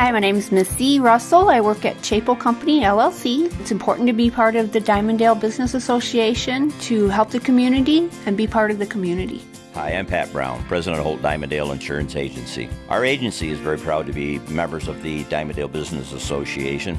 Hi, my name is Missy Russell. I work at Chapel Company LLC. It's important to be part of the Dimondale Business Association to help the community and be part of the community. Hi, I'm Pat Brown, President of Holt Dimondale Insurance Agency. Our agency is very proud to be members of the Dimondale Business Association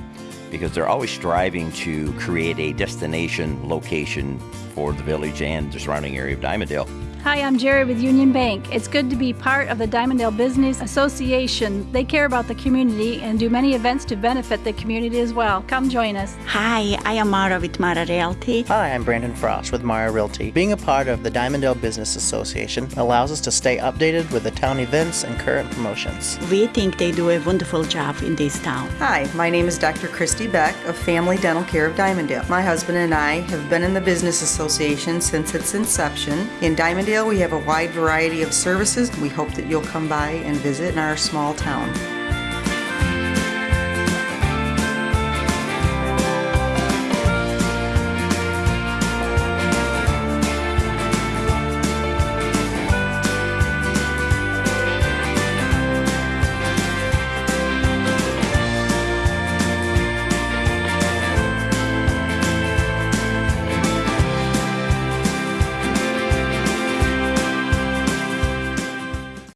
because they're always striving to create a destination location for the village and the surrounding area of Dimondale. Hi, I'm Jerry with Union Bank. It's good to be part of the Dimondale Business Association. They care about the community and do many events to benefit the community as well. Come join us. Hi, I am Mara with Mara Realty. Hi, I'm Brandon Frost with Mara Realty. Being a part of the Dimondale Business Association allows us to stay updated with the town events and current promotions. We think they do a wonderful job in this town. Hi, my name is Dr. Christy Beck of Family Dental Care of Dimondale. My husband and I have been in the Business Association since its inception. In Dimondale, we have a wide variety of services. We hope that you'll come by and visit in our small town.